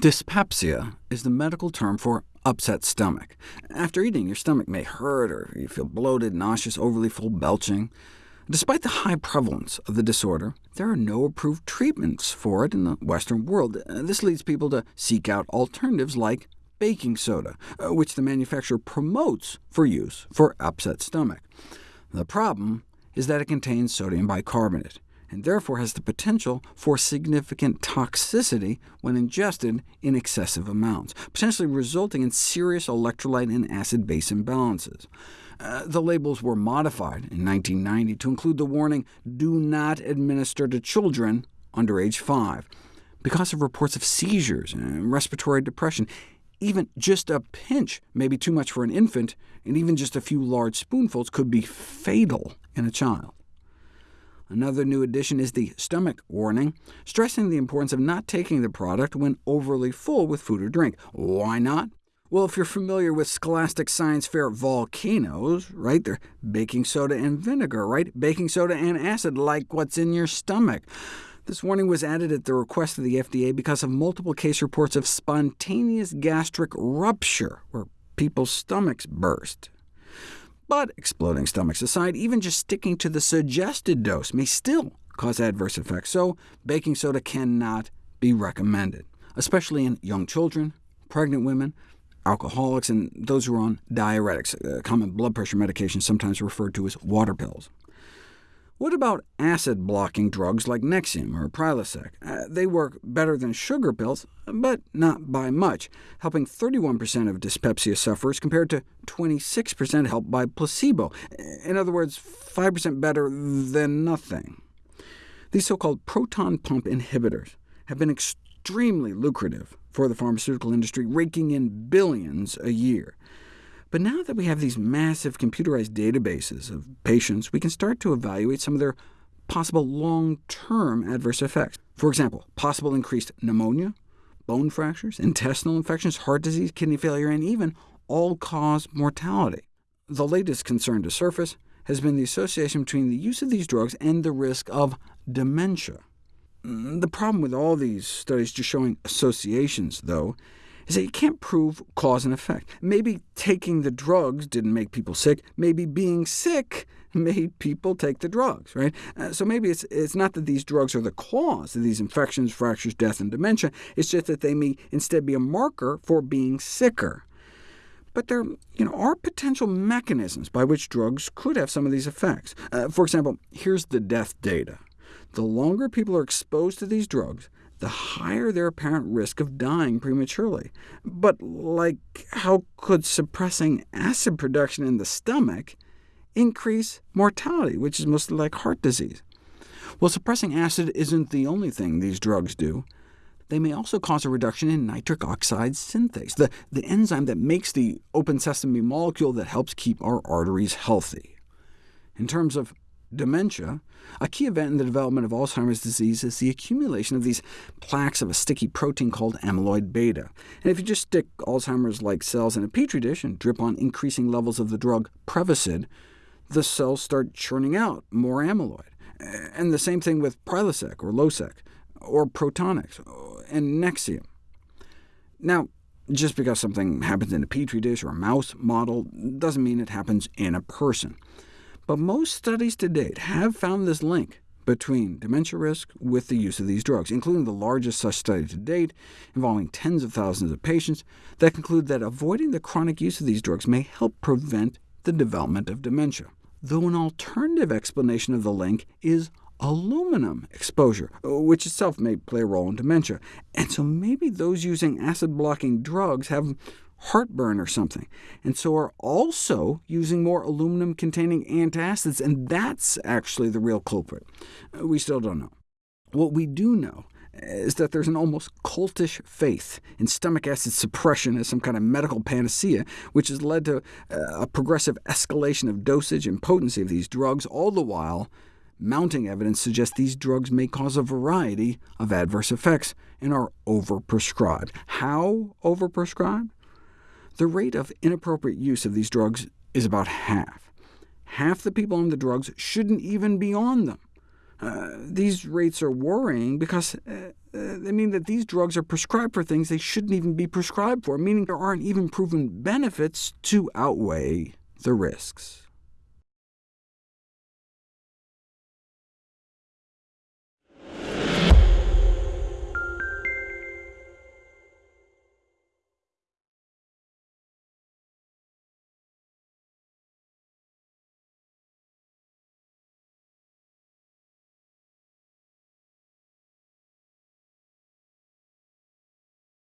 Dyspepsia is the medical term for upset stomach. After eating, your stomach may hurt, or you feel bloated, nauseous, overly full, belching. Despite the high prevalence of the disorder, there are no approved treatments for it in the Western world. This leads people to seek out alternatives like baking soda, uh, which the manufacturer promotes for use for upset stomach. The problem is that it contains sodium bicarbonate, and therefore has the potential for significant toxicity when ingested in excessive amounts, potentially resulting in serious electrolyte and acid-base imbalances. Uh, the labels were modified in 1990 to include the warning, do not administer to children under age 5, because of reports of seizures and respiratory depression. Even just a pinch may be too much for an infant, and even just a few large spoonfuls could be fatal in a child. Another new addition is the stomach warning, stressing the importance of not taking the product when overly full with food or drink. Why not? Well, if you're familiar with Scholastic Science Fair volcanoes, right, they're baking soda and vinegar, right? Baking soda and acid, like what's in your stomach. This warning was added at the request of the FDA because of multiple case reports of spontaneous gastric rupture, where people's stomachs burst. But exploding stomachs aside, even just sticking to the suggested dose may still cause adverse effects, so baking soda cannot be recommended, especially in young children, pregnant women, alcoholics, and those who are on diuretics, uh, common blood pressure medication sometimes referred to as water pills. What about acid-blocking drugs like Nexium or Prilosec? Uh, they work better than sugar pills, but not by much, helping 31% of dyspepsia sufferers compared to 26% helped by placebo. In other words, 5% better than nothing. These so-called proton pump inhibitors have been extremely lucrative for the pharmaceutical industry, raking in billions a year. But now that we have these massive computerized databases of patients, we can start to evaluate some of their possible long-term adverse effects. For example, possible increased pneumonia, bone fractures, intestinal infections, heart disease, kidney failure, and even all-cause mortality. The latest concern to surface has been the association between the use of these drugs and the risk of dementia. Mm, the problem with all these studies just showing associations, though, is that you can't prove cause and effect. Maybe taking the drugs didn't make people sick. Maybe being sick made people take the drugs, right? Uh, so maybe it's, it's not that these drugs are the cause of these infections, fractures, death, and dementia. It's just that they may instead be a marker for being sicker. But there you know, are potential mechanisms by which drugs could have some of these effects. Uh, for example, here's the death data. The longer people are exposed to these drugs, the higher their apparent risk of dying prematurely. But like, how could suppressing acid production in the stomach increase mortality, which is mostly like heart disease? Well, suppressing acid isn't the only thing these drugs do. They may also cause a reduction in nitric oxide synthase, the, the enzyme that makes the open sesame molecule that helps keep our arteries healthy. In terms of dementia, a key event in the development of Alzheimer's disease is the accumulation of these plaques of a sticky protein called amyloid beta. And if you just stick Alzheimer's-like cells in a petri dish and drip on increasing levels of the drug Prevacid, the cells start churning out more amyloid. And the same thing with Prilosec or Losec, or Protonix, and Nexium. Now, just because something happens in a petri dish or a mouse model doesn't mean it happens in a person. But most studies to date have found this link between dementia risk with the use of these drugs, including the largest such study to date, involving tens of thousands of patients, that conclude that avoiding the chronic use of these drugs may help prevent the development of dementia. Though an alternative explanation of the link is aluminum exposure, which itself may play a role in dementia. And so maybe those using acid-blocking drugs have heartburn or something, and so are also using more aluminum-containing antacids, and that's actually the real culprit. We still don't know. What we do know is that there's an almost cultish faith in stomach acid suppression as some kind of medical panacea, which has led to uh, a progressive escalation of dosage and potency of these drugs, all the while mounting evidence suggests these drugs may cause a variety of adverse effects and are overprescribed. How overprescribed? The rate of inappropriate use of these drugs is about half. Half the people on the drugs shouldn't even be on them. Uh, these rates are worrying because uh, uh, they mean that these drugs are prescribed for things they shouldn't even be prescribed for, meaning there aren't even proven benefits to outweigh the risks.